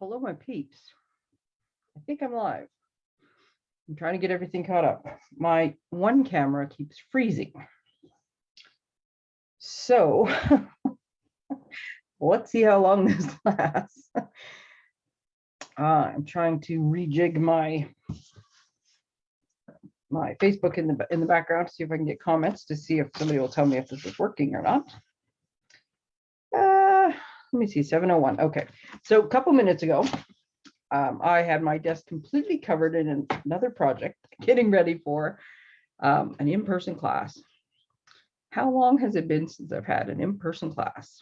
hello, my peeps. I think I'm live. I'm trying to get everything caught up. My one camera keeps freezing. So let's see how long this lasts. Uh, I'm trying to rejig my my Facebook in the in the background to see if I can get comments to see if somebody will tell me if this is working or not. Let me see, 701. Okay, so a couple minutes ago, um, I had my desk completely covered in an- another project, getting ready for um, an in-person class. How long has it been since I've had an in-person class?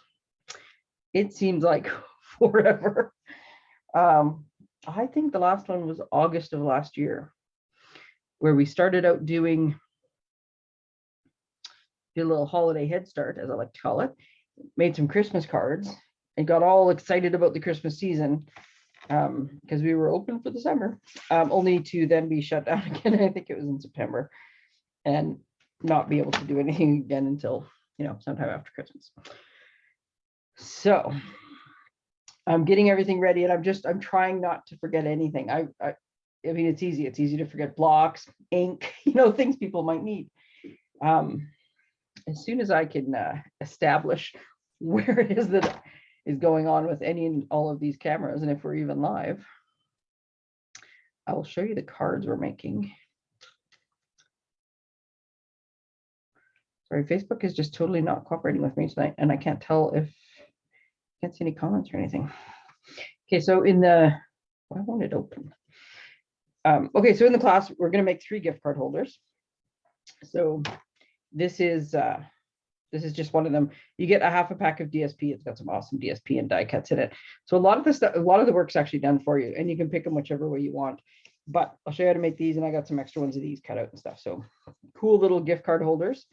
It seems like forever. Um, I think the last one was August of last year, where we started out doing a little holiday head start, as I like to call it, made some Christmas cards and got all excited about the Christmas season um, because we were open for the summer, um, only to then be shut down again. I think it was in September and not be able to do anything again until, you know, sometime after Christmas. So I'm getting everything ready and I'm just, I'm trying not to forget anything. I, I, I mean, it's easy. It's easy to forget blocks, ink, you know, things people might need. Um, as soon as I can uh, establish where it is that is going on with any and all of these cameras, and if we're even live, I will show you the cards we're making. Sorry, Facebook is just totally not cooperating with me tonight, and I can't tell if, I can't see any comments or anything. Okay, so in the, why won't it open? Um, okay, so in the class, we're gonna make three gift card holders. So this is, uh, this is just one of them. You get a half a pack of DSP. It's got some awesome DSP and die cuts in it. So a lot of the stuff, a lot of the work's actually done for you and you can pick them whichever way you want. But I'll show you how to make these and I got some extra ones of these cut out and stuff. So cool little gift card holders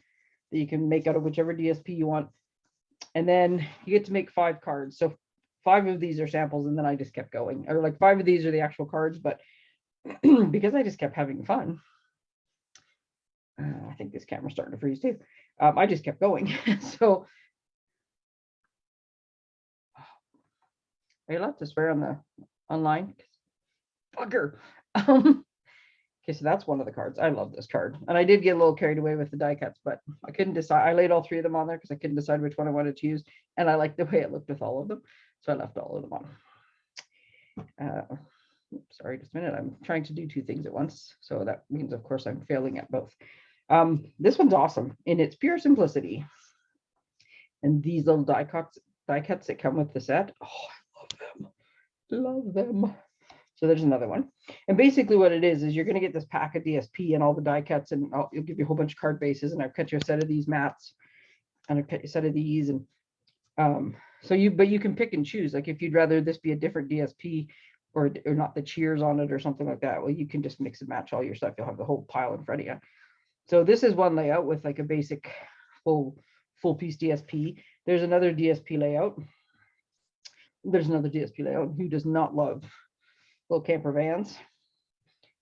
that you can make out of whichever DSP you want. And then you get to make five cards. So five of these are samples and then I just kept going or like five of these are the actual cards, but because I just kept having fun. Uh, I think this camera's starting to freeze too. Um, I just kept going. so are you allowed to swear on the online? Bugger. Um, okay, so that's one of the cards. I love this card. And I did get a little carried away with the die cuts, but I couldn't decide. I laid all three of them on there because I couldn't decide which one I wanted to use. And I liked the way it looked with all of them. So I left all of them on. Uh, sorry, just a minute. I'm trying to do two things at once. So that means, of course, I'm failing at both. Um, this one's awesome in its pure simplicity. And these little die cuts, that come with the set. Oh, I love them. Love them. So there's another one. And basically what it is, is you're going to get this pack of DSP and all the die cuts and I'll, it'll give you a whole bunch of card bases and I've cut you a set of these mats and I've cut you a set of these and um, so you, but you can pick and choose. Like if you'd rather this be a different DSP or, or not the cheers on it or something like that, well, you can just mix and match all your stuff. You'll have the whole pile in front of you. So this is one layout with like a basic full, full piece DSP. There's another DSP layout. There's another DSP layout. Who does not love little camper vans?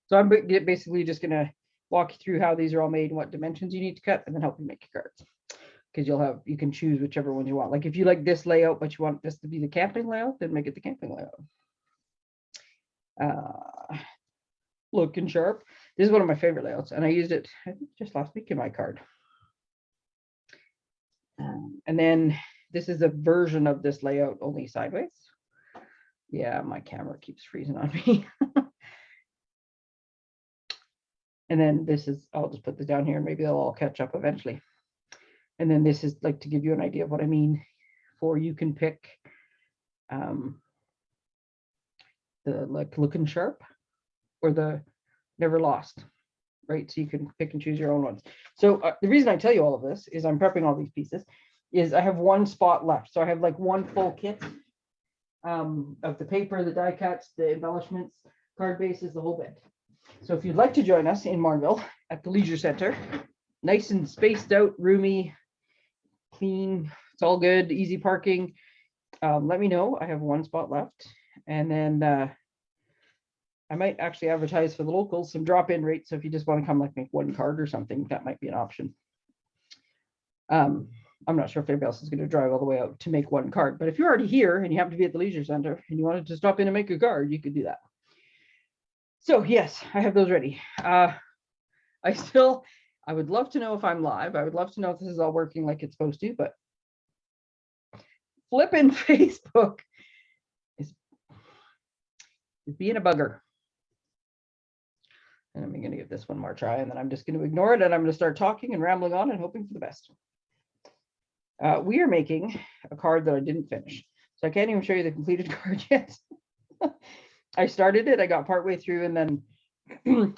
So I'm basically just gonna walk you through how these are all made and what dimensions you need to cut and then help you make your cards. Because you'll have, you can choose whichever one you want. Like if you like this layout, but you want this to be the camping layout, then make it the camping layout. Uh, looking sharp. This is one of my favorite layouts, and I used it just last week in my card. Um, and then this is a version of this layout only sideways. Yeah, my camera keeps freezing on me. and then this is, I'll just put this down here and maybe they'll all catch up eventually. And then this is like to give you an idea of what I mean for you can pick um, the like looking sharp or the never lost, right? So you can pick and choose your own ones. So uh, the reason I tell you all of this is I'm prepping all these pieces is I have one spot left. So I have like one full kit um, of the paper, the die cuts, the embellishments, card bases, the whole bit. So if you'd like to join us in Marnville at the Leisure Center, nice and spaced out, roomy, clean, it's all good, easy parking. Um, let me know. I have one spot left. And then uh, I might actually advertise for the locals some drop-in rates. So if you just want to come like make one card or something, that might be an option. Um, I'm not sure if anybody else is going to drive all the way out to make one card, but if you're already here and you happen to be at the leisure center and you wanted to stop in and make a card, you could do that. So yes, I have those ready. Uh, I still, I would love to know if I'm live. I would love to know if this is all working like it's supposed to, but flipping Facebook is, is being a bugger. And I'm going to give this one more try, and then I'm just going to ignore it, and I'm going to start talking and rambling on and hoping for the best. Uh, we are making a card that I didn't finish, so I can't even show you the completed card yet. I started it, I got partway through, and then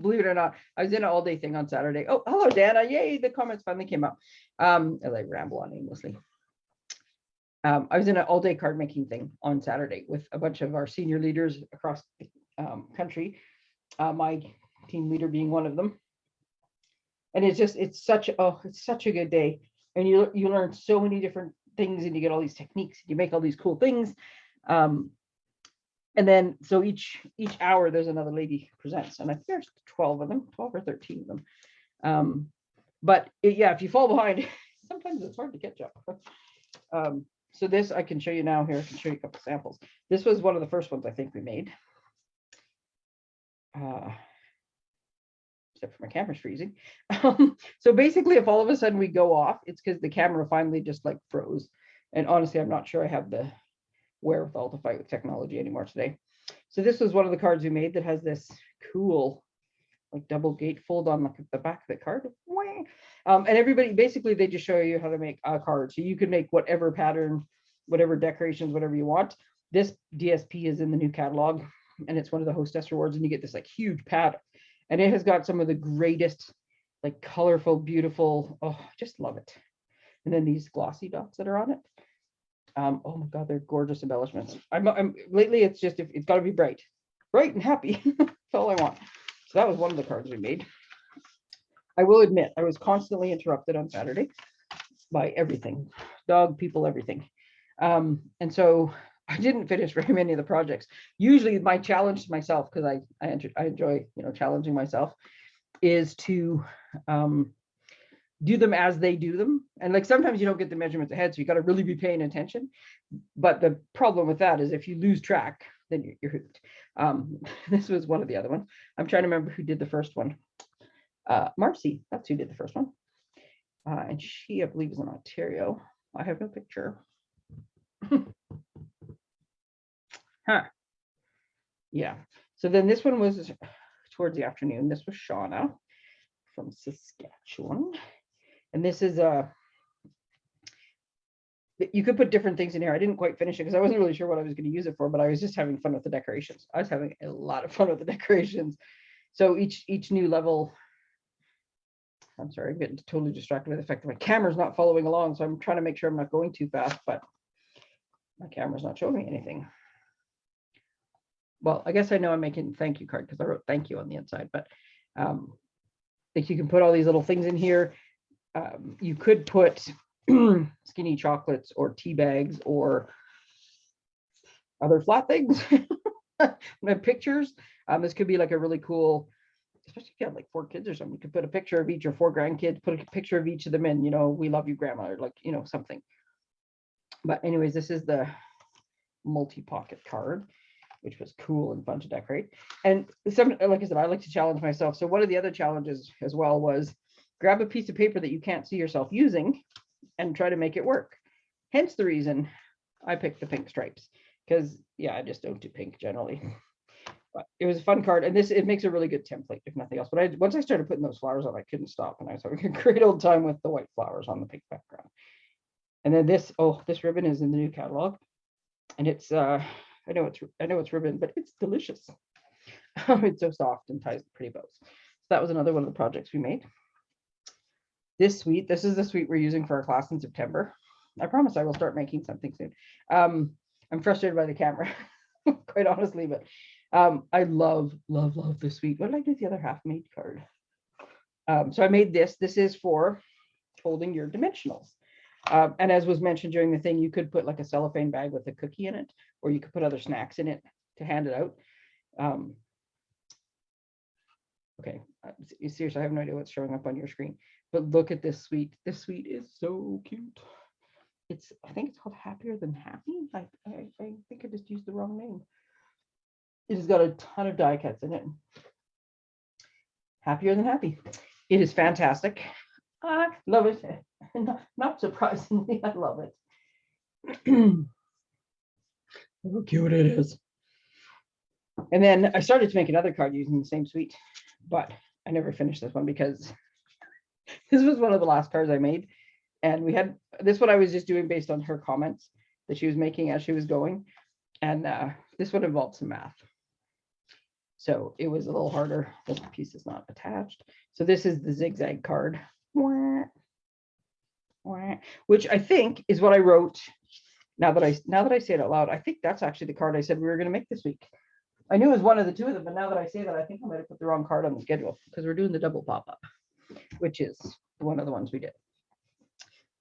believe it or not, I was in an all day thing on Saturday. Oh, hello, Dana. Yay, the comments finally came up. Um, as I ramble on aimlessly. Um, I was in an all day card making thing on Saturday with a bunch of our senior leaders across the um, country, uh, my team leader being one of them. And it's just, it's such, oh, it's such a good day. And you, you learn so many different things and you get all these techniques, you make all these cool things. Um, and then, so each, each hour there's another lady presents and I think there's 12 of them, 12 or 13 of them. Um, but it- yeah, if you fall behind, sometimes it's hard to catch up. Um, so this I can show you now here, I can show you a couple samples. This was one of the first ones I think we made. Uh, Except for my camera's freezing. Um, So basically, if all of a sudden we go off, it's because the camera finally just like froze. And honestly, I'm not sure I have the wherewithal to fight with technology anymore today. So this was one of the cards we made that has this cool like double gate fold on like the back of the card. Um, and everybody, basically, they just show you how to make a card. So you can make whatever pattern, whatever decorations, whatever you want. This DSP is in the new catalog and it's one of the hostess rewards and you get this like huge pattern. And it has got some of the greatest, like colorful, beautiful, oh, I just love it. And then these glossy dots that are on it. Um, oh my God, they're gorgeous embellishments. I'm, I'm lately it's just, it's gotta be bright, bright and happy. That's all I want. So that was one of the cards we made. I will admit, I was constantly interrupted on Saturday by everything, dog, people, everything. Um, and so I didn't finish very many of the projects. Usually my challenge to myself, because I, I, enjoy, I enjoy, you know, challenging myself, is to um, do them as they do them. And like sometimes you don't get the measurements ahead, so you got to really be paying attention. But the problem with that is if you lose track, then you're, you're hooked. Um, this was one of the other ones. I'm trying to remember who did the first one. Uh, Marcy, that's who did the first one. Uh, and she, I believe, is in Ontario. I have no picture. huh. Yeah. So then this one was towards the afternoon. This was Shauna from Saskatchewan. And this is uh, a, you could put different things in here. I didn't quite finish it because I wasn't really sure what I was going to use it for, but I was just having fun with the decorations. I was having a lot of fun with the decorations. So each each new level, I'm sorry, I'm getting totally distracted by the fact that my camera's not following along. So I'm trying to make sure I'm not going too fast, but my camera's not showing me anything. Well, I guess I know I'm making thank you card because I wrote thank you on the inside, but um, like you can put all these little things in here. Um, you could put skinny chocolates or tea bags or other flat things. Pictures. Um, this could be like a really cool, especially if you have like four kids or something. You could put a picture of each or four grandkids, put a picture of each of them in, you know, we love you, grandma, or like, you know, something. But anyways, this is the multi-pocket card, which was cool and fun to decorate. And some, like I said, I like to challenge myself. So one of the other challenges as well was grab a piece of paper that you can't see yourself using and try to make it work. Hence the reason I picked the pink stripes because yeah, I just don't do pink generally. But it was a fun card and this, it makes a really good template if nothing else. But I, once I started putting those flowers on, I couldn't stop and I was having a great old time with the white flowers on the pink background. And then this, oh, this ribbon is in the new catalog and it's, uh, I know it's, I know it's ribbon, but it's delicious. it's so soft and ties pretty bows. So that was another one of the projects we made this suite, this is the suite we're using for our class in September. I promise I will start making something soon. Um, I'm frustrated by the camera, quite honestly, but um, I love, love, love this suite. What did I do with the other half made card? Um, so I made this. This is for holding your dimensionals. Um, and as was mentioned during the thing, you could put like a cellophane bag with a cookie in it, or you could put other snacks in it to hand it out. Um, okay, uh, seriously, I have no idea what's showing up on your screen. But look at this suite. This suite is so cute. It's, I think it's called Happier Than Happy. I, I, I think I just used the wrong name. It has got a ton of die cuts in it. Happier Than Happy. It is fantastic. I love it. Not, not surprisingly, I love it. How cute it is. And then I started to make another card using the same suite, but I never finished this one because this was one of the last cards I made. And we had, this one I was just doing based on her comments that she was making as she was going. And uh, this one involved some math. So it was a little harder. This piece is not attached. So this is the zigzag card. Which I think is what I wrote. Now that I now that I say it out loud, I think that's actually the card I said we were going to make this week. I knew it was one of the two of them, but now that I say that, I think I might have put the wrong card on the schedule because we're doing the double pop-up, which is one of the ones we did.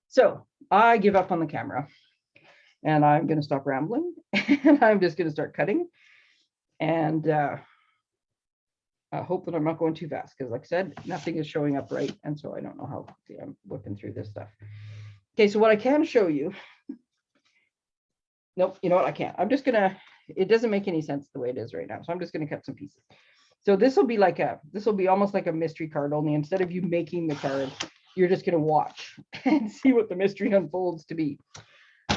So I give up on the camera and I'm going to stop rambling and I'm just going to start cutting and uh, I hope that I'm not going too fast because like I said, nothing is showing up right. And so I don't know how I'm whipping through this stuff. Okay, so what I can show you. Nope, you know what? I can't. I'm just gonna, it doesn't make any sense the way it is right now. So I'm just gonna cut some pieces. So this will be like a, this will be almost like a mystery card, only instead of you making the card, you're just gonna watch and see what the mystery unfolds to be.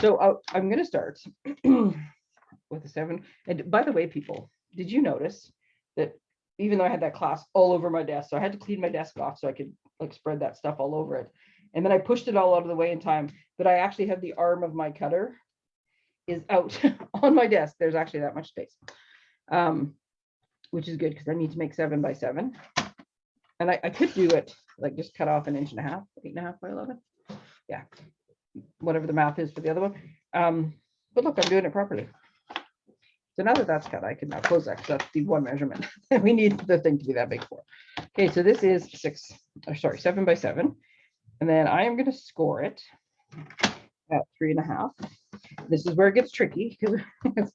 So uh, I'm gonna start with a seven. And by the way, people, did you notice that even though I had that class all over my desk, so I had to clean my desk off so I could like spread that stuff all over it. And then I pushed it all out of the way in time, but I actually had the arm of my cutter is out on my desk. There's actually that much space, um, which is good because I need to make seven by seven. And I, I could do it like just cut off an inch and a half, eight and a half by 11. Yeah, whatever the math is for the other one. Um, but look, I'm doing it properly. So now that that's cut, I can now close that because that's the one measurement that we need the thing to be that big for. Okay, so this is six, or sorry, seven by seven. And then I am going to score it at three and a half. This is where it gets tricky because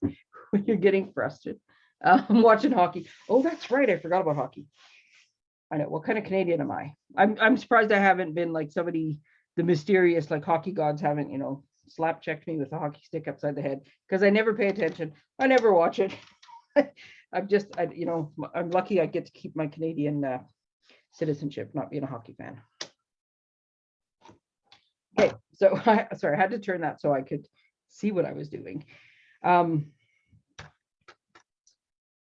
you're getting frustrated. I'm watching hockey. Oh, that's right. I forgot about hockey. I know. What kind of Canadian am I? I'm I'm surprised I haven't been like somebody, the mysterious like hockey gods haven't, you know, slap checked me with a hockey stick upside the head because I never pay attention. I never watch it. I'm just, I, you know, I'm lucky I get to keep my Canadian uh, citizenship, not being a hockey fan. Okay, so I, sorry, I had to turn that so I could see what I was doing. Um,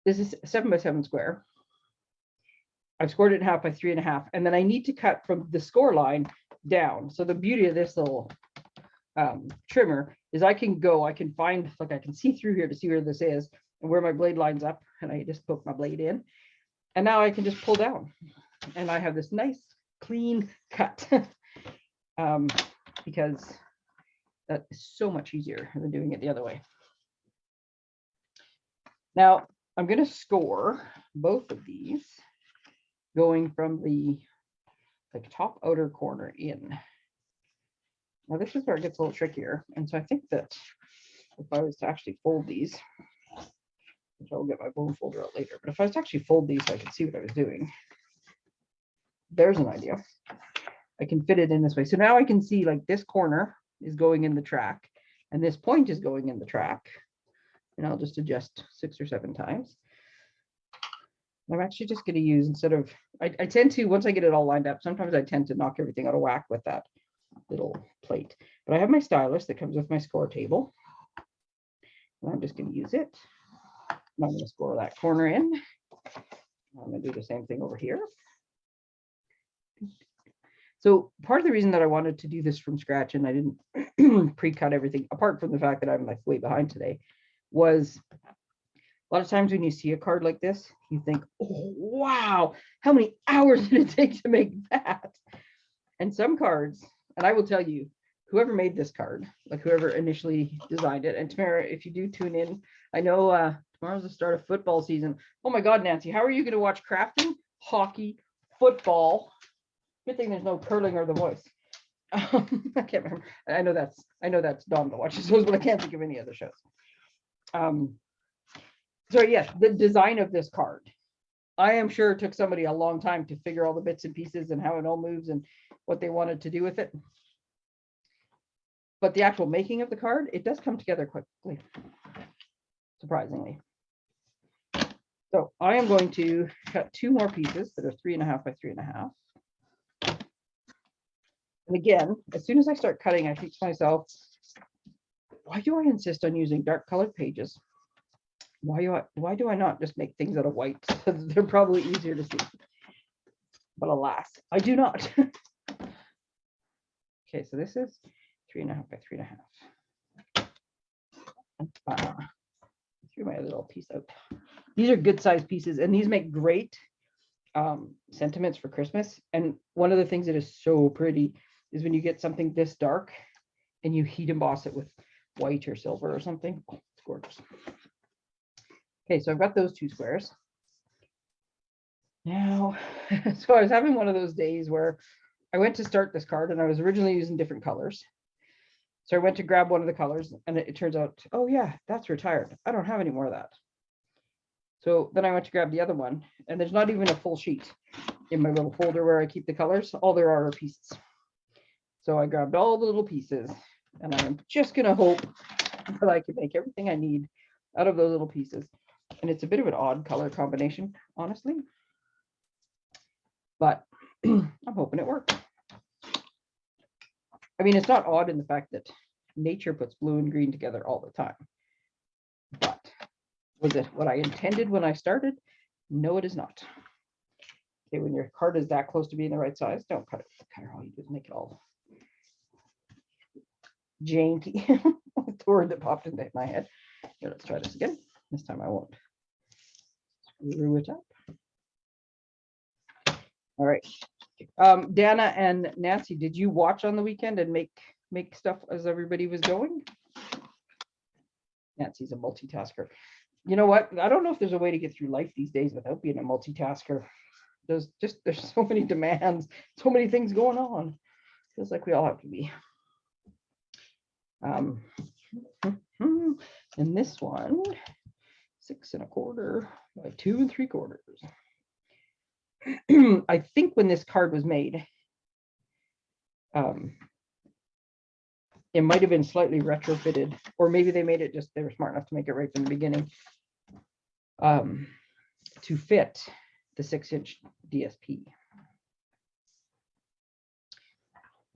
this is seven by seven square. I've scored it in half by three and a half, and then I need to cut from the score line down. So the beauty of this little um, trimmer is I can go, I can find, like I can see through here to see where this is and where my blade lines up, and I just poke my blade in. And now I can just pull down, and I have this nice clean cut. um, because that is so much easier than doing it the other way. Now, I'm going to score both of these going from the like top outer corner in. Now this is where it gets a little trickier. And so I think that if I was to actually fold these, which I'll get my bone folder out later, but if I was to actually fold these so I could see what I was doing, there's an idea. I can fit it in this way. So now I can see like this corner is going in the track and this point is going in the track. And I'll just adjust six or seven times. I'm actually just going to use instead of, I, I tend to, once I get it all lined up, sometimes I tend to knock everything out of whack with that little plate. But I have my stylus that comes with my score table. And I'm just going to use it. And I'm going to score that corner in. I'm going to do the same thing over here. So part of the reason that I wanted to do this from scratch and I didn't pre-cut everything, apart from the fact that I'm like way behind today, was a lot of times when you see a card like this, you think, oh, wow, how many hours did it take to make that? And some cards, and I will tell you, whoever made this card, like whoever initially designed it, and Tamara, if you do tune in, I know uh, tomorrow's the start of football season. Oh my God, Nancy, how are you going to watch crafting, hockey, football, Good thing there's no curling or the voice. Um, I can't remember. I know that's I know that's Dawn that watches those, but I can't think of any other shows. Um, so yes, the design of this card. I am sure it took somebody a long time to figure all the bits and pieces and how it all moves and what they wanted to do with it. But the actual making of the card, it does come together quickly, surprisingly. So I am going to cut two more pieces that are three and a half by three and a half. And again, as soon as I start cutting, I think to myself, why do I insist on using dark colored pages? Why do I, why do I not just make things out of white? They're probably easier to see. But alas, I do not. Okay, so this is three and a half by three and a half. Uh, Threw my little piece out. These are good sized pieces and these make great um, sentiments for Christmas. And one of the things that is so pretty is when you get something this dark and you heat emboss it with white or silver or something. Oh, It's gorgeous. Okay, so I've got those two squares. Now, so I was having one of those days where I went to start this card and I was originally using different colors. So I went to grab one of the colors and it, it turns out, oh yeah, that's retired. I don't have any more of that. So then I went to grab the other one and there's not even a full sheet in my little folder where I keep the colors. All there are are pieces. So I grabbed all the little pieces and I'm just gonna hope that I can make everything I need out of those little pieces. And it's a bit of an odd color combination, honestly. But I'm hoping it works. I mean, it's not odd in the fact that nature puts blue and green together all the time. But was it what I intended when I started? No, it is not. Okay, when your card is that close to being the right size, don't cut it. Cut it all you do is make it all janky. The word that popped into my head. Here, let's try this again. This time I won't screw it up. All right. Um, Dana and Nancy, did you watch on the weekend and make, make stuff as everybody was going? Nancy's a multitasker. You know what? I don't know if there's a way to get through life these days without being a multitasker. There's just, there's so many demands, so many things going on. Feels like we all have to be. Um, and this one, six and a quarter by two and three quarters. I think when this card was made, um, it might have been slightly retrofitted, or maybe they made it just, they were smart enough to make it right from the beginning. Um, to fit the six inch DSP.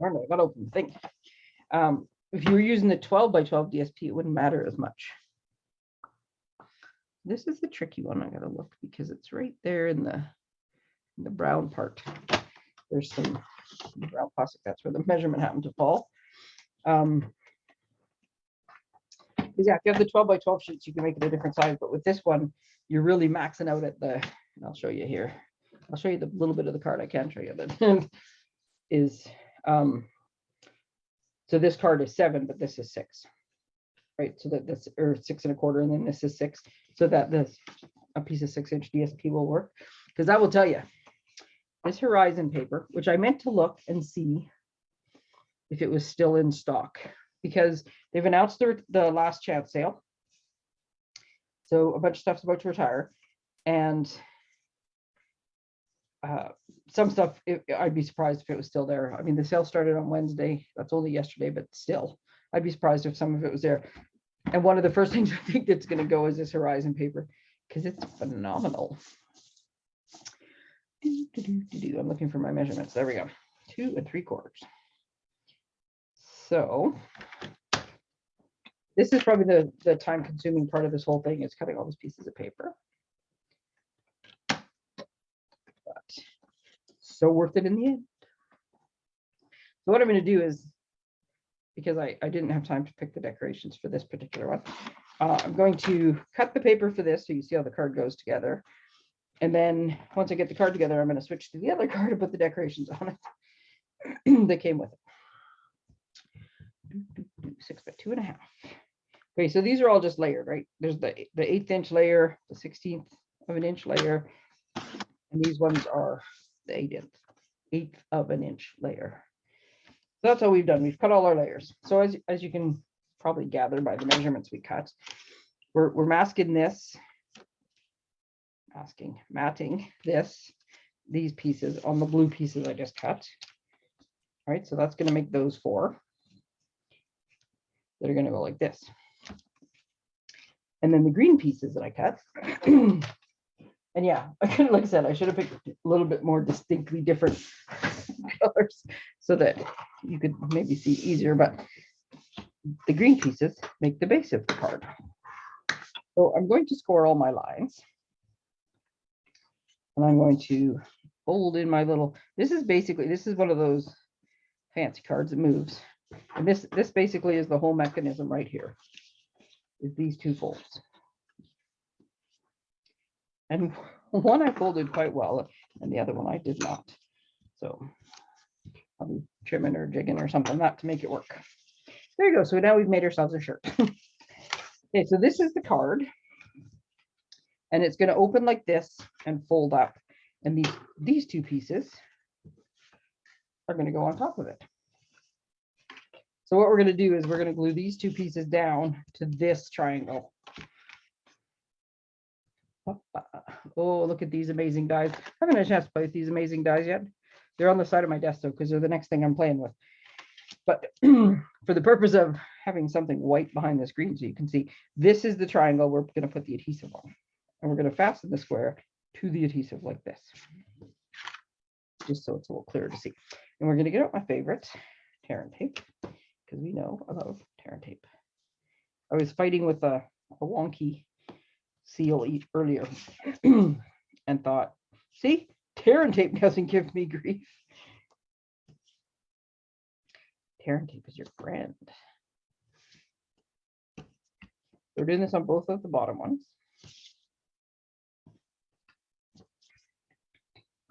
Darn it, I gotta open the thing. Um, if you were using the twelve by twelve DSP, it wouldn't matter as much. This is the tricky one. I gotta look because it's right there in the the brown part. There's some brown plastic. That's where the measurement happened to fall. Um, yeah, if you have the 12 by 12 sheets, you can make it a different size, but with this one, you're really maxing out at the, I'll show you here. I'll show you the little bit of the card I can show you is, um, so this card is seven, but this is six. Right, so that this, or six and a quarter, and then this is six, so that this, a piece of six inch DSP will work. Because I will tell you, this Horizon paper, which I meant to look and see if it was still in stock, because they've announced their, the last chance sale. So a bunch of stuff's about to retire and uh, some stuff, it- I'd be surprised if it was still there. I mean, the sale started on Wednesday. That's only yesterday, but still, I'd be surprised if some of it was there. And one of the first things I think that's gonna go is this Horizon paper, because it's phenomenal. I'm looking for my measurements. There we go. Two and three quarters. So this is probably the, the time consuming part of this whole thing is cutting all those pieces of paper. But so worth it in the end. So what I'm going to do is, because I, I didn't have time to pick the decorations for this particular one, uh, I'm going to cut the paper for this so you see how the card goes together. And then once I get the card together, I'm going to switch to the other card and put the decorations on it that came with it. Six by two and a half. Okay, so these are all just layered, right? There's the, the eighth inch layer, the sixteenth of an inch layer. And these ones are eighth, eighth of an inch layer. So that's all we've done. We've cut all our layers. So as, as you can probably gather by the measurements we cut, we're, we're masking this, masking, matting this, these pieces on the blue pieces I just cut. All right, so that's gonna make those four. That are gonna go like this. And then the green pieces that I cut. And yeah, I could, like I said, I should have picked a little bit more distinctly different colors so that you could maybe see easier, but the green pieces make the base of the card. So I'm going to score all my lines. And I'm going to fold in my little, this is basically, this is one of those fancy cards that moves. And this, this basically is the whole mechanism right here. Is these two folds. And one I folded quite well and the other one I did not. So I'll be trimming or jigging or something not to make it work. There you go. So now we've made ourselves a shirt. Okay, so this is the card. And it's going to open like this and fold up. And these, these two pieces are going to go on top of it. So what we're going to do is we're going to glue these two pieces down to this triangle. Oh, look at these amazing dies. I haven't had a chance to play with these amazing dies yet. They're on the side of my desk though, because they're the next thing I'm playing with. But for the purpose of having something white behind the screen so you can see, this is the triangle we're going to put the adhesive on. And we're going to fasten the square to the adhesive like this. Just so it's a little clearer to see. And we're going to get out my favorite, tear and tape, because we know I love tear and tape. I was fighting with a, a wonky seal earlier and thought, see, tear and tape doesn't give me grief. Tear and tape is your friend. We're doing this on both of the bottom ones.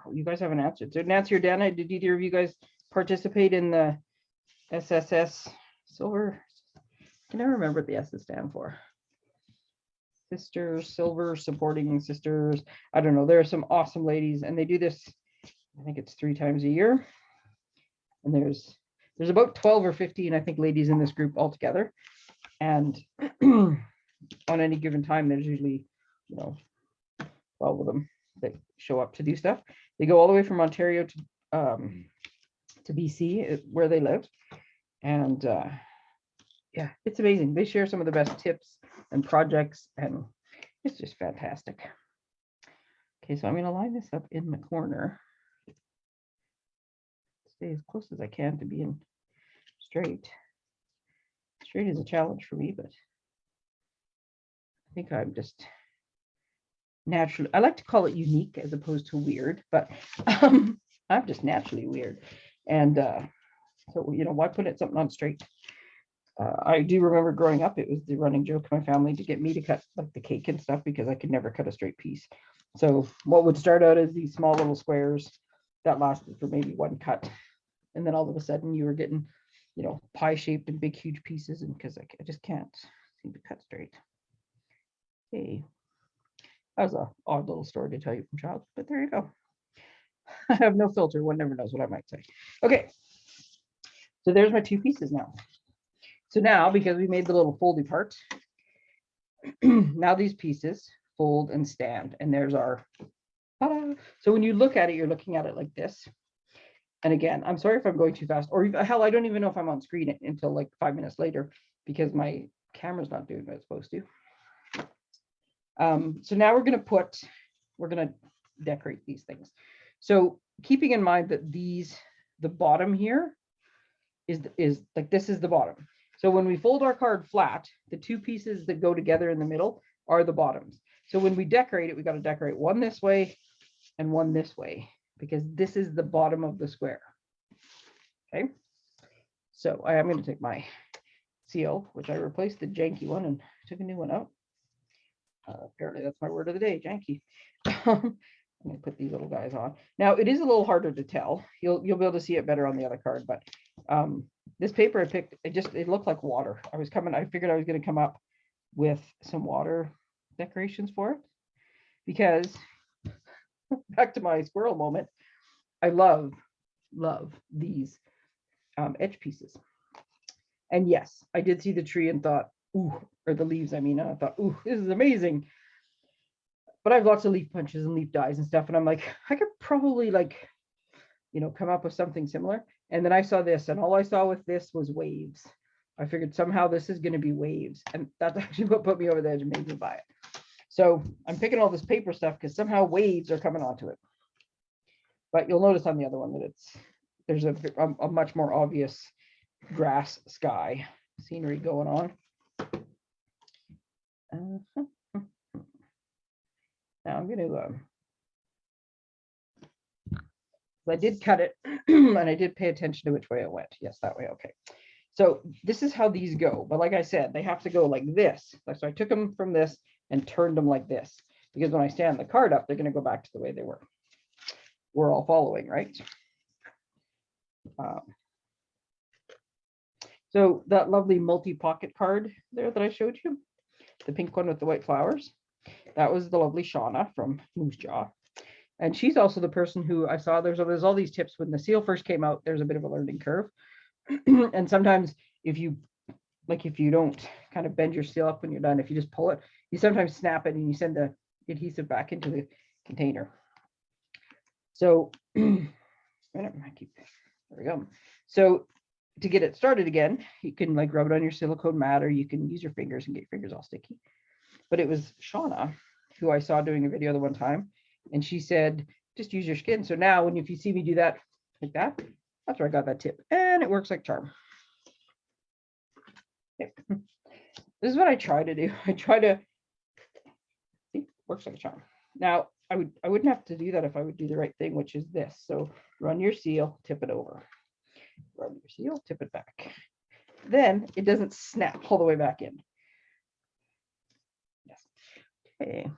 Oh, you guys haven't answered. So Nancy or Dana, did either of you guys participate in the SSS silver? Can I remember what the S is stand for. Sisters, silver supporting sisters. I don't know. There are some awesome ladies and they do this, I think it's three times a year. And there's there's about 12 or 15, I think, ladies in this group altogether. And on any given time, there's usually, you know, 12 of them that show up to do stuff. They go all the way from Ontario to um, to BC, uh, where they live. And uh, yeah, it's amazing. They share some of the best tips and projects, and it's just fantastic. Okay, so I'm going to line this up in the corner. Stay as close as I can to being straight. Straight is a challenge for me, but I think I'm just naturally, I like to call it unique as opposed to weird, but um, I'm just naturally weird. And uh, so, you know, why put it something on straight? Uh, I do remember growing up, it was the running joke in my family to get me to cut like the cake and stuff because I could never cut a straight piece. So what would start out as these small little squares that lasted for maybe one cut. And then all of a sudden you were getting, you know, pie shaped and big, huge pieces. And because I, I just can't seem to cut straight. Hey, That was a odd little story to tell you from childhood, but there you go. I have no filter. One never knows what I might say. Okay. So there's my two pieces now. So now, because we made the little foldy part, now these pieces fold and stand, and there's our, so when you look at it, you're looking at it like this. And again, I'm sorry if I'm going too fast, or hell, I don't even know if I'm on screen until like five minutes later, because my camera's not doing what it's supposed to. Um, so now we're gonna put, we're gonna decorate these things. So keeping in mind that these, the bottom here is, is like, this is the bottom. So when we fold our card flat, the two pieces that go together in the middle are the bottoms. So when we decorate it, we got to decorate one this way and one this way, because this is the bottom of the square. Okay. So I am going to take my seal, which I replaced the janky one and took a new one out. Uh, apparently that's my word of the day, janky. I'm going to put these little guys on. Now it is a little harder to tell. You'll you'll be able to see it better on the other card, but um, this paper I picked, it just it looked like water. I was coming, I figured I was going to come up with some water decorations for it because back to my squirrel moment, I love love these um, edge pieces. And yes, I did see the tree and thought, ooh, or the leaves. I mean, I thought, ooh, this is amazing but I have lots of leaf punches and leaf dies and stuff. And I'm like, I could probably like, you know, come up with something similar. And then I saw this and all I saw with this was waves. I figured somehow this is going to be waves. And that's actually what put me over the edge and made me buy it. So I'm picking all this paper stuff because somehow waves are coming onto it. But you'll notice on the other one that it's, there's a, a, a much more obvious grass sky scenery going on. Uh-huh. Now I'm gonna, um, I did cut it and I did pay attention to which way it went. Yes, that way. Okay. So this is how these go. But like I said, they have to go like this. So I took them from this and turned them like this because when I stand the card up, they're going to go back to the way they were. We're all following, right? Um, so that lovely multi-pocket card there that I showed you, the pink one with the white flowers, that was the lovely Shauna from Moose Jaw. And she's also the person who I saw there's, there's all these tips when the seal first came out, there's a bit of a learning curve. and sometimes if you, like if you don't kind of bend your seal up when you're done, if you just pull it, you sometimes snap it and you send the adhesive back into the container. So, I keep, there we go. So to get it started again, you can like rub it on your silicone mat or you can use your fingers and get your fingers all sticky. But it was Shauna who I saw doing a video the one time and she said, just use your skin. So now when if you see me do that like that, that's where I got that tip and it works like charm. Yep. This is what I try to do. I try to see, works like charm. Now I would I wouldn't have to do that if I would do the right thing, which is this. So run your seal, tip it over. Run your seal, tip it back. Then it doesn't snap all the way back in. Yes. Okay.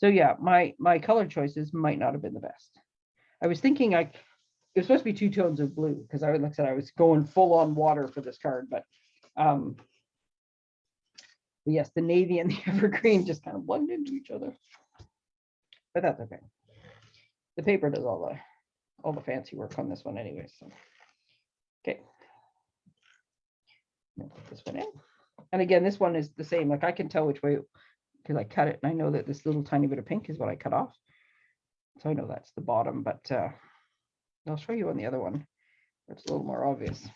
So yeah, my my color choices might not have been the best. I was thinking I it was supposed to be two tones of blue because I like I said I was going full on water for this card, but um yes, the navy and the evergreen just kind of blended into each other. But that's okay. The paper does all the all the fancy work on this one anyway, so okay. Put this one in. And again, this one is the same. Like I can tell which way because I cut it and I know that this little tiny bit of pink is what I cut off. So I know that's the bottom, but uh, I'll show you on the other one. It's a little more obvious.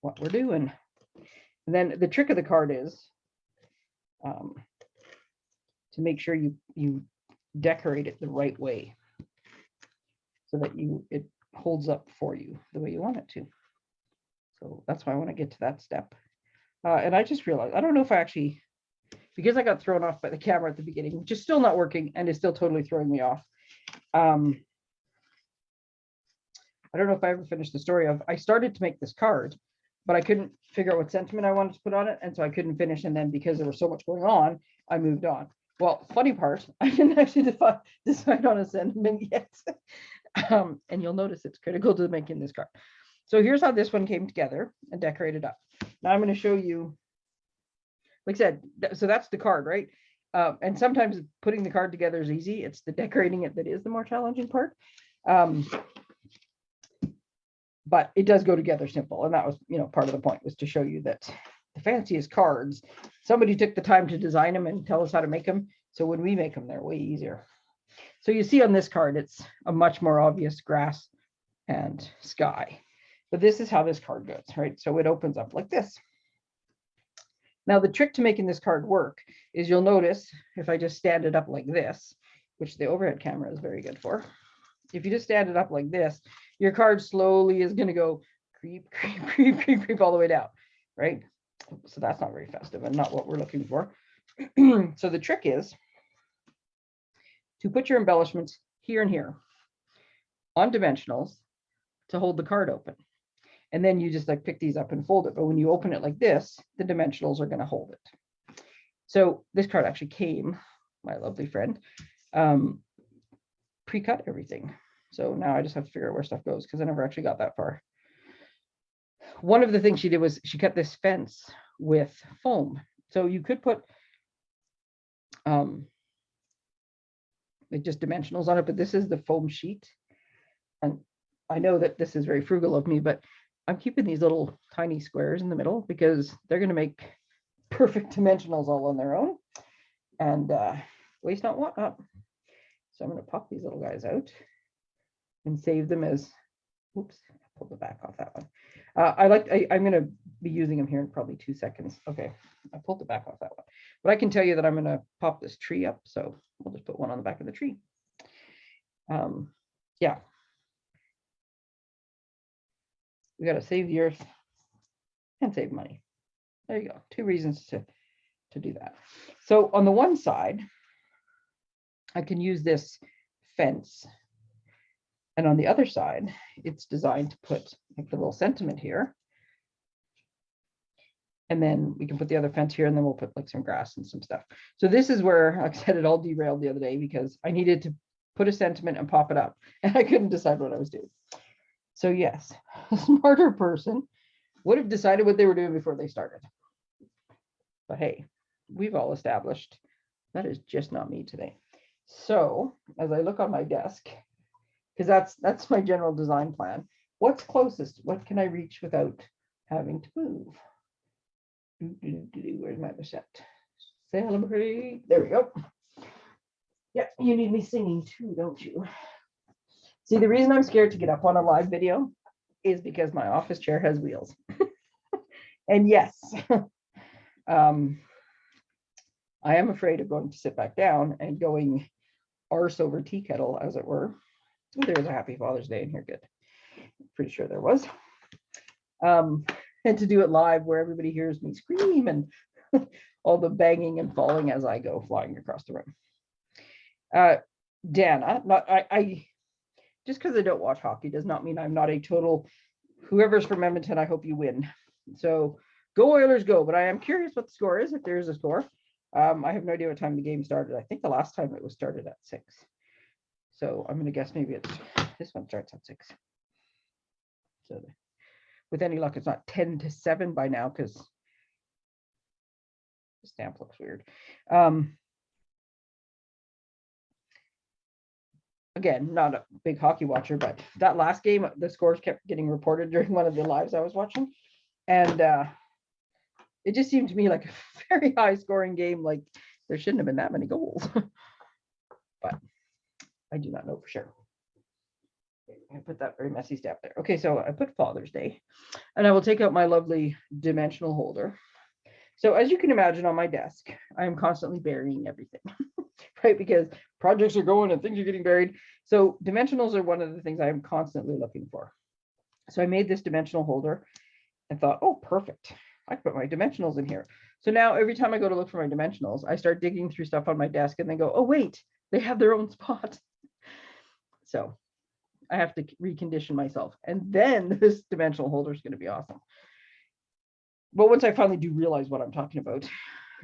What we're doing. And then the trick of the card is um, to make sure you you decorate it the right way so that you it holds up for you the way you want it to. So that's why I want to get to that step. Uh, and I just realized, I don't know if I actually, because I got thrown off by the camera at the beginning, which is still not working and is still totally throwing me off. Um, I don't know if I ever finished the story of, I started to make this card, but I couldn't figure out what sentiment I wanted to put on it. And so I couldn't finish. And then because there was so much going on, I moved on. Well, funny part, I didn't actually decide, decide on a sentiment yet. um, and you'll notice it's critical to making this card. So here's how this one came together and decorated up. Now I'm going to show you, like I said, so that's the card, right? Uh, and sometimes putting the card together is easy. It's the decorating it that is the more challenging part. Um, but it does go together simple. And that was, you know, part of the point was to show you that the fanciest cards, somebody took the time to design them and tell us how to make them. So when we make them, they're way easier. So you see on this card, it's a much more obvious grass and sky. But this is how this card goes, right? So it opens up like this. Now the trick to making this card work is you'll notice if I just stand it up like this, which the overhead camera is very good for. If you just stand it up like this, your card slowly is going to go creep, creep, creep, creep, creep all the way down, right? So that's not very festive and not what we're looking for. so the trick is to put your embellishments here and here on dimensionals to hold the card open. And then you just like pick these up and fold it. But when you open it like this, the dimensionals are going to hold it. So this card actually came, my lovely friend, um, pre-cut everything. So now I just have to figure out where stuff goes because I never actually got that far. One of the things she did was she cut this fence with foam. So you could put um, just dimensionals on it, but this is the foam sheet. And I know that this is very frugal of me, but I'm keeping these little tiny squares in the middle because they're going to make perfect dimensionals all on their own and uh, waste not want up. So I'm going to pop these little guys out. and save them as, oops, I pulled the back off that one. Uh, I like, I, I'm gonna be using them here in probably two seconds. Okay, I pulled the back off that one. But I can tell you that I'm gonna pop this tree up, so we'll just put one on the back of the tree. Um, yeah. We gotta save the earth and save money. There you go, two reasons to, to do that. So on the one side, I can use this fence. And on the other side, it's designed to put like the little sentiment here. And then we can put the other fence here and then we'll put like some grass and some stuff. So this is where, like I said, it all derailed the other day because I needed to put a sentiment and pop it up and I couldn't decide what I was doing. So yes, a smarter person would have decided what they were doing before they started. But hey, we've all established that is just not me today. So as I look on my desk, because that's that's my general design plan. What's closest? What can I reach without having to move? Where's my set? Celebrate. There we go. Yeah, you need me singing too, don't you? See, the reason I'm scared to get up on a live video is because my office chair has wheels. and yes, um, I am afraid of going to sit back down and going arse over tea kettle, as it were. Ooh, There's a happy Father's Day in here, good. Pretty sure there was. Um, and to do it live where everybody hears me scream and all the banging and falling as I go flying across the room. Uh, Dana, not I, I just because I don't watch hockey does not mean I'm not a total whoever's from Edmonton, I hope you win. So go Oilers, go. But I am curious what the score is, if there is a score. Um, I have no idea what time the game started. I think the last time it was started at six. So I'm gonna guess maybe it's this one starts at six. So with any luck, it's not 10 to 7 by now because the stamp looks weird. Um, again, not a big hockey watcher, but that last game, the scores kept getting reported during one of the lives I was watching. And uh, it just seemed to me like a very high scoring game, like there shouldn't have been that many goals. but I do not know for sure. I put that very messy stamp there. Okay, so I put Father's Day and I will take out my lovely dimensional holder. So as you can imagine on my desk, I am constantly burying everything, right? Because projects are going and things are getting buried. So dimensionals are one of the things I am constantly looking for. So I made this dimensional holder and thought, oh, perfect. I put my dimensionals in here. So now every time I go to look for my dimensionals, I start digging through stuff on my desk and then go, oh, wait, they have their own spot. So I have to recondition myself. And then this dimensional holder is going to be awesome. But once I finally do realize what I'm talking about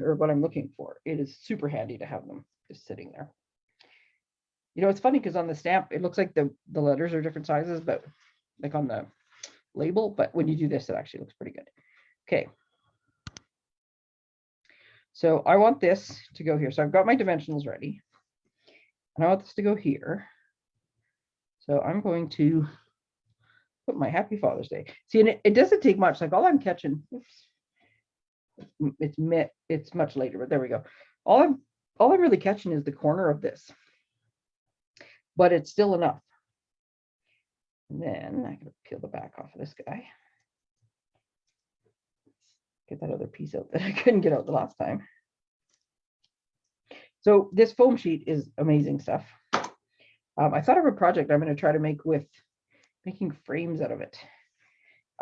or what I'm looking for, it is super handy to have them just sitting there. You know, it's funny because on the stamp, it looks like the, the letters are different sizes, but like on the label, but when you do this, it actually looks pretty good. Okay. So I want this to go here. So I've got my dimensionals ready. And I want this to go here. So I'm going to put my happy Father's Day. See, and it, it doesn't take much, like all I'm catching, oops, m- it's it's much later, but there we go. All I'm, all I'm really catching is the corner of this. But it's still enough. And then I can peel the back off of this guy. Get that other piece out that I couldn't get out the last time. So this foam sheet is amazing stuff. Um, I thought of a project I'm going to try to make with making frames out of it.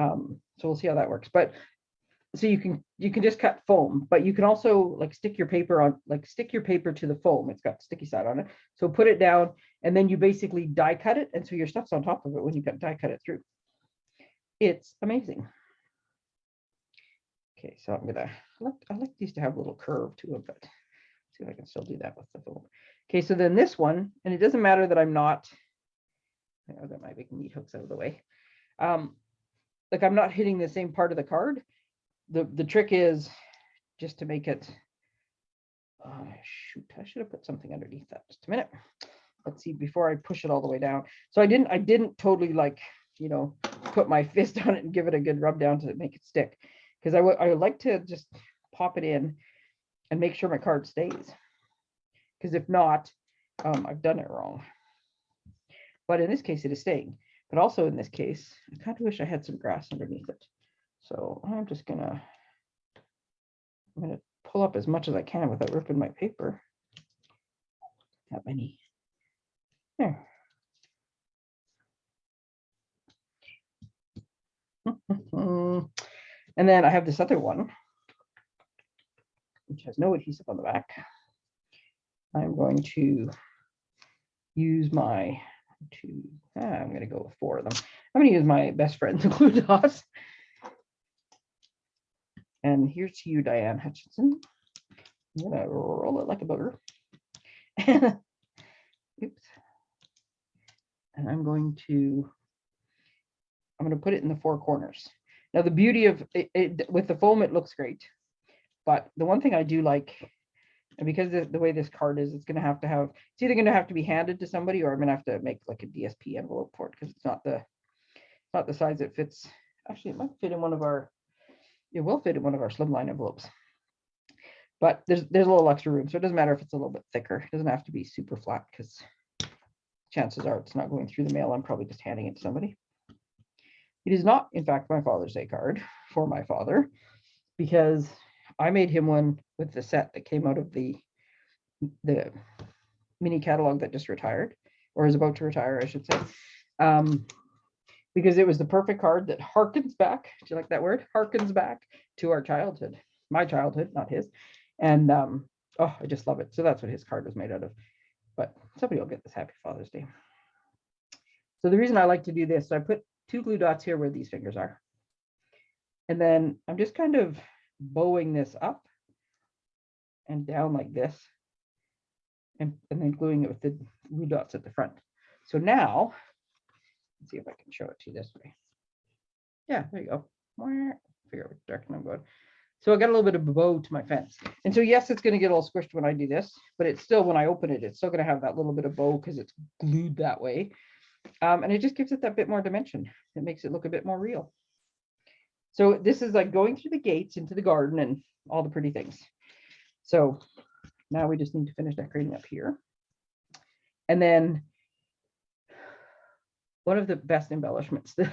Um, so we'll see how that works. But so you can you can just cut foam, but you can also like stick your paper on like stick your paper to the foam. It's got sticky side on it. So put it down and then you basically die cut it. And so your stuff's on top of it when you cut die cut it through. It's amazing. Okay, so I'm gonna I like I like these to have a little curve to them, but see if I can still do that with the foam. Okay, so then this one, and it doesn't matter that I'm not, I've got my big meat hooks out of the way. Um, like I'm not hitting the same part of the card. The, the trick is just to make it, oh, shoot, I should have put something underneath that. Just a minute. Let's see, before I push it all the way down. So I didn't, I didn't totally like, you know, put my fist on it and give it a good rub down to make it stick. Because I would, I would like to just pop it in and make sure my card stays. Because if not, um, I've done it wrong. but in this case, it is staying. But also in this case, I kind of wish I had some grass underneath it. So I'm just gonna, I'm gonna pull up as much as I can without ripping my paper. That many. There. And then I have this other one, which has no adhesive on the back. I'm going to use my two, ah, I'm gonna go with four of them. I'm gonna use my best friend's glue dots. And here's to you, Diane Hutchinson. I'm gonna roll it like a booger. Oops. And I'm going to, I'm gonna put it in the four corners. Now, the beauty of it, it with the foam, it looks great. But the one thing I do like, and because the, the way this card is, it's gonna have to have, it's either gonna have to be handed to somebody or I'm gonna have to make like a DSP envelope for it because it's not the, not the size it fits. Actually, it might fit in one of our, it will fit in one of our slimline envelopes. But there's there's a little extra room, so it doesn't matter if it's a little bit thicker. It doesn't have to be super flat because chances are it's not going through the mail. I'm probably just handing it to somebody. It is not, in fact, my Father's Day card for my father because I made him one with the set that came out of the the mini catalog that just retired or is about to retire, I should say. Um, because it was the perfect card that harkens back. Do you like that word? Harkens back to our childhood, my childhood, not his. And um, oh, I just love it. So that's what his card was made out of. But somebody will get this Happy Father's Day. So the reason I like to do this, so I put two glue dots here where these fingers are. And then I'm just kind of bowing this up and down like this. And, and then gluing it with the glue dots at the front. So now, let's see if I can show it to you this way. Yeah, there you go. Figure out which direction I'm going. So I got a little bit of bow to my fence. And so yes, it's going to get all squished when I do this, but it's still, when I open it, it's still going to have that little bit of bow because it's glued that way. Um, and it just gives it that bit more dimension. It makes it look a bit more real. So this is like going through the gates into the garden and all the pretty things. So now we just need to finish decorating up here. And then one of the best embellishments that,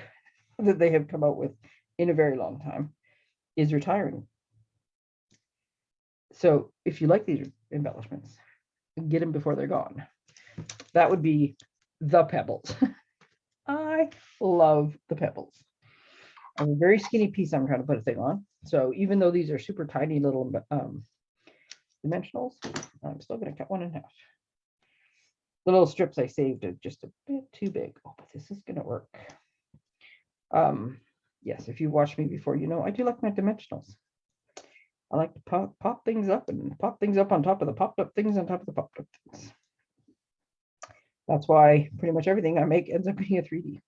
that they have come out with in a very long time is retiring. So if you like these embellishments, get them before they're gone. That would be the pebbles. I love the pebbles. I have a very skinny piece I'm trying to put a thing on. So even though these are super tiny little um, dimensionals, I'm still going to cut one in half. The little strips I saved are just a bit too big. Oh, but this is going to work. Um, yes, if you watched me before, you know I do like my dimensionals. I like to pop, pop things up and pop things up on top of the popped up things on top of the popped up things. That's why pretty much everything I make ends up being a 3D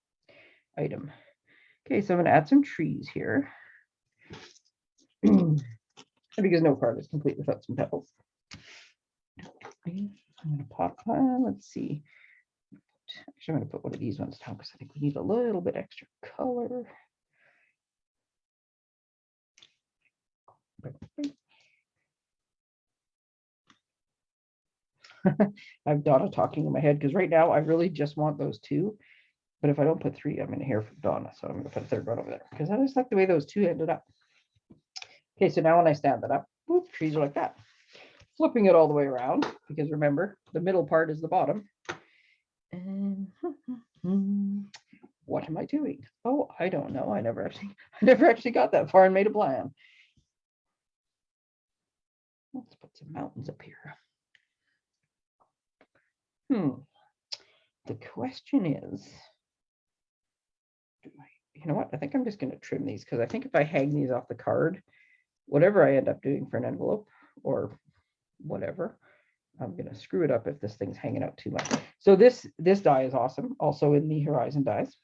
item. Okay, so I'm going to add some trees here. because no card is complete without some pebbles. I'm going to pop, uh, let's see. Actually, I'm going to put one of these ones down because I think we need a little bit extra color. I have Donna talking in my head because right now I really just want those two. But if I don't put three, I'm going to hear from Donna. So I'm going to put a third one over there because I just like the way those two ended up. Okay, so now when I stand that up, whoop, trees are like that. Flipping it all the way around because remember, the middle part is the bottom. And what am I doing? Oh, I don't know. I never actually, I never actually got that far and made a plan. Let's put some mountains up here. Hmm. The question is, do I, you know what? I think I'm just going to trim these because I think if I hang these off the card, whatever I end up doing for an envelope or whatever, I'm going to screw it up if this thing's hanging out too much. So this this die is awesome, also in the Horizon dies.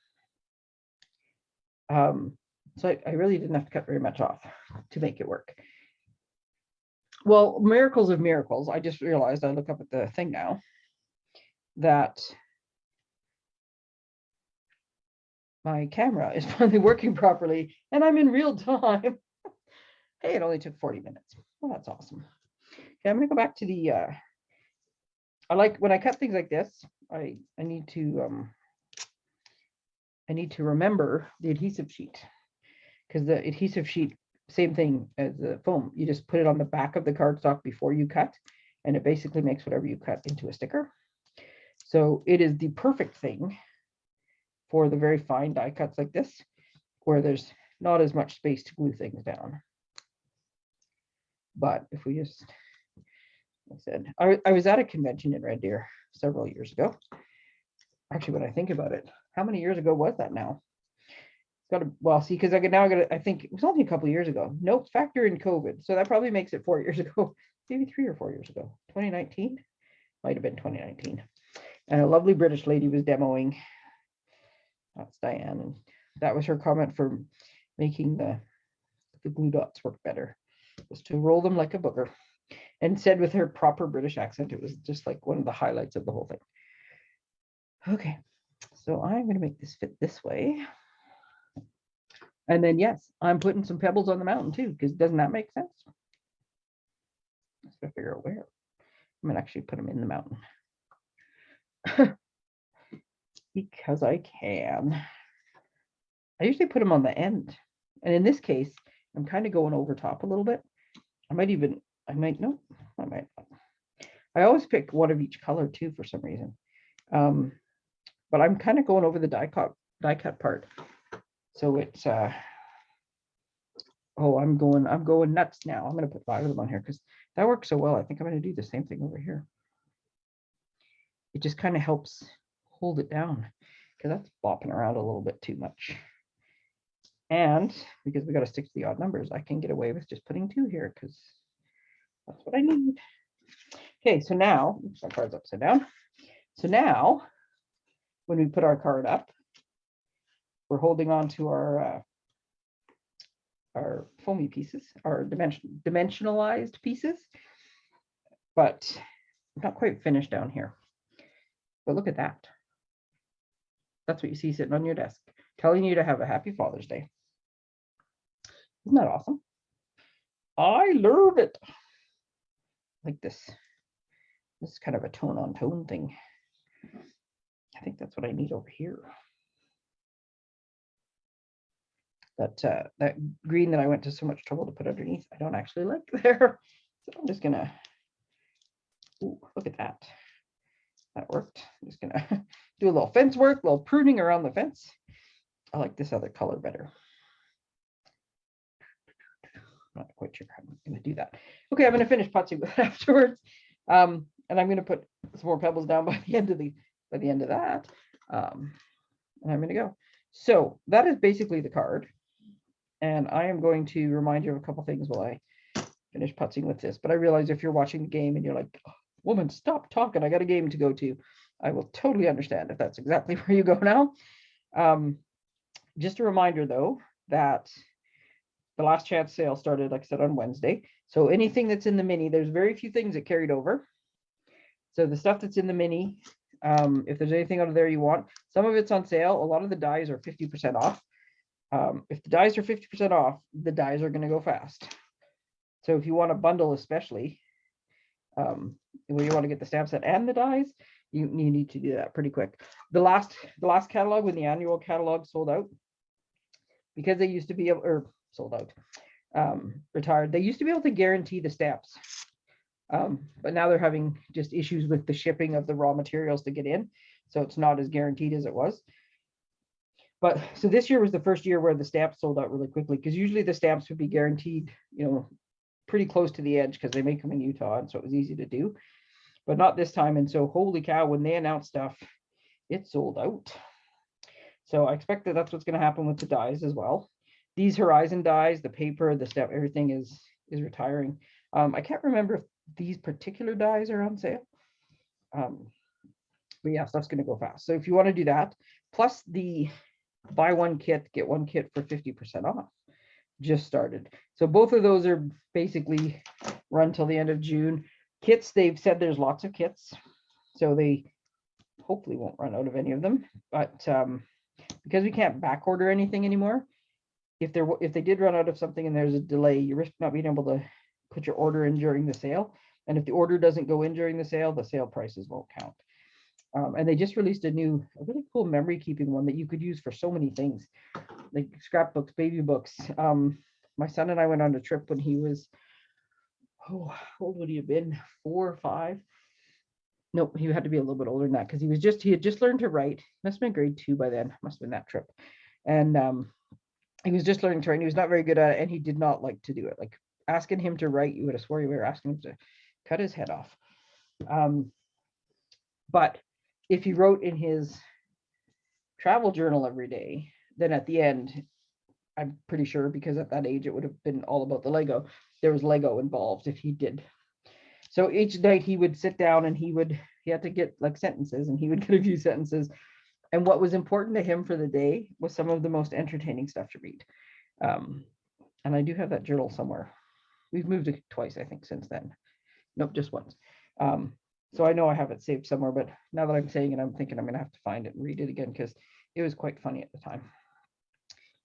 Um, so I, I really didn't have to cut very much off to make it work. Well, miracles of miracles. I just realized I look up at the thing now that my camera is finally working properly and I'm in real time. hey, it only took 40 minutes. Well, that's awesome. Okay, I'm gonna go back to the, uh, I like when I cut things like this, I, I need to um, I need to remember the adhesive sheet. Because the adhesive sheet, same thing as the foam, you just put it on the back of the cardstock before you cut, and it basically makes whatever you cut into a sticker. So it is the perfect thing for the very fine die cuts like this, where there's not as much space to glue things down. But if we just, I said, I, I was at a convention in Red Deer several years ago. Actually, when I think about it, how many years ago was that now? It's got to, well, see, because I could now get, I think it was only a couple years ago. Nope, factor in COVID. So that probably makes it four years ago, maybe three or four years ago, 2019. Might have been 2019. And a lovely British lady was demoing. That's Diane. And that was her comment for making the, the glue dots work better, was to roll them like a booger. And said with her proper British accent, it was just like one of the highlights of the whole thing. Okay, so I'm going to make this fit this way. And then, yes, I'm putting some pebbles on the mountain too, because doesn't that make sense? Let's gotta figure out where. I'm gonna actually put them in the mountain. Because I can. I usually put them on the end. And in this case, I'm kind of going over top a little bit. I might even, I might, no, I might. not. I always pick one of each color too, for some reason. Um, but I'm kind of going over the die cut, die cut part. So it's, uh, oh, I'm going, I'm going nuts now. I'm gonna put five of them on here because that works so well. I think I'm gonna do the same thing over here. It just kind of helps hold it down because that's bopping around a little bit too much. And because we got to stick to the odd numbers, I can get away with just putting two here because that's what I need. Okay, so now, my card's upside down. So now, when we put our card up, we're holding on to our uh, our foamy pieces, our dimension dimensionalized pieces, but not quite finished down here. But look at that. That's what you see sitting on your desk, telling you to have a happy Father's Day. Isn't that awesome? I love it. Like this. This is kind of a tone on tone thing. I think that's what I need over here. That uh, that green that I went to so much trouble to put underneath, I don't actually like there. So I'm just gonna, ooh, look at that. That worked. I'm just gonna do a little fence work, a little pruning around the fence. I like this other color better. Not quite sure how I'm gonna do that. Okay, I'm gonna finish putzing with it afterwards. Um, and I'm gonna put some more pebbles down by the end of the, by the end of that. Um, and I'm gonna go. So that is basically the card. And I am going to remind you of a couple things while I finish putzing with this. But I realize if you're watching the game and you're like, "Oh, woman, stop talking, I got a game to go to. I will totally understand if that's exactly where you go now. Um, just a reminder though, that the last chance sale started, like I said, on Wednesday. So anything that's in the mini, there's very few things that carried over. So the stuff that's in the mini, um, if there's anything out of there you want, some of it's on sale. A lot of the dies are 50% off. Um, if the dies are 50% off, the dies are going to go fast. So if you want a bundle, especially, um, where you want to get the stamp set and the dies, you, you need to do that pretty quick. The last the last catalog when the annual catalog sold out, because they used to be able or sold out, um, retired, they used to be able to guarantee the stamps. Um, but now they're having just issues with the shipping of the raw materials to get in. So it's not as guaranteed as it was. But so this year was the first year where the stamps sold out really quickly because usually the stamps would be guaranteed, you know, pretty close to the edge because they make them in Utah. And so it was easy to do, but not this time. And so holy cow, when they announced stuff, it sold out. So I expect that that's what's going to happen with the dies as well. These Horizon dies, the paper, the step, everything is is retiring. Um, I can't remember if these particular dies are on sale. Um, but yeah, stuff's going to go fast. So if you want to do that, plus the buy one kit, get one kit for 50% off just started. So both of those are basically run till the end of June. Kits, they've said there's lots of kits. So they hopefully won't run out of any of them. But um, because we can't back order anything anymore, if there if they did run out of something and there's a delay, you risk not being able to put your order in during the sale. And if the order doesn't go in during the sale, the sale prices won't count. Um, and they just released a new, a really cool memory keeping one that you could use for so many things, like scrapbooks, baby books. Um, my son and I went on a trip when he was, oh, how old would he have been? Four or five? Nope, he had to be a little bit older than that because he was just, he had just learned to write. Must have been grade two by then, must have been that trip. And um, he was just learning to write. He was not very good at it and he did not like to do it. Like asking him to write, you would have swore you were asking him to cut his head off. Um, but if he wrote in his travel journal every day, then at the end, I'm pretty sure because at that age it would have been all about the Lego. There was Lego involved if he did. So each night he would sit down and he would he had to get like sentences and he would get a few sentences. And what was important to him for the day was some of the most entertaining stuff to read. Um, and I do have that journal somewhere. We've moved it twice, I think, since then. Nope, just once. Um, so I know I have it saved somewhere, but now that I'm saying it, I'm thinking I'm gonna have to find it and read it again because it was quite funny at the time.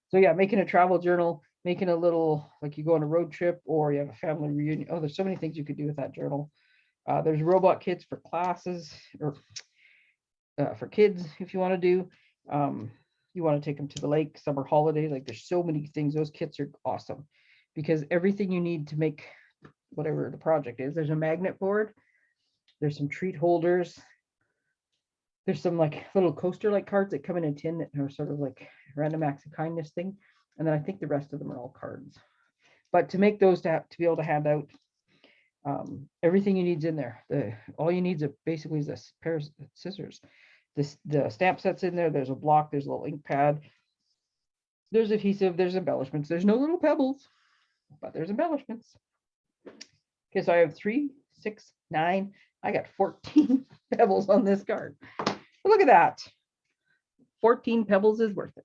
So yeah, making a travel journal, making a little, like you go on a road trip or you have a family reunion. Oh, there's so many things you could do with that journal. Uh, there's robot kits for classes or uh, for kids if you want to do. Um, you want to take them to the lake, summer holiday. Like there's so many things. Those kits are awesome because everything you need to make whatever the project is. There's a magnet board. There's some treat holders. There's some like little coaster like cards that come in a tin that are sort of like random acts of kindness thing. And then I think the rest of them are all cards. But to make those to, have, to be able to hand out, um, everything you need's in there. The all you need is a, basically is a pair of scissors. This the stamp set's in there. There's a block. There's a little ink pad. There's adhesive. There's embellishments. There's no little pebbles, but there's embellishments. Okay, so I have three, six, nine. I got 14 pebbles on this card. Look at that. 14 pebbles is worth it.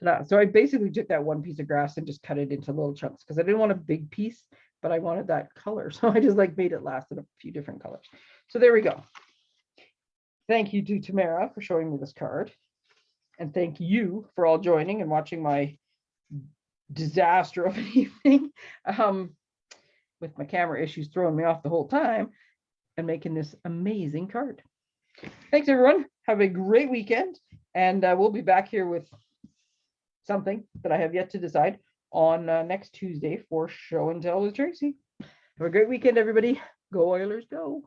Ta-da. So I basically took that one piece of grass and just cut it into little chunks because I didn't want a big piece, but I wanted that color. So I just like made it last in a few different colors. So there we go. Thank you to Tamara for showing me this card. And thank you for all joining and watching my disaster of an evening. Um, with my camera issues throwing me off the whole time and making this amazing card. Thanks, everyone. Have a great weekend. And uh, we'll be back here with something that I have yet to decide on uh, next Tuesday for show and tell with Tracy. Have a great weekend, everybody. Go Oilers, go.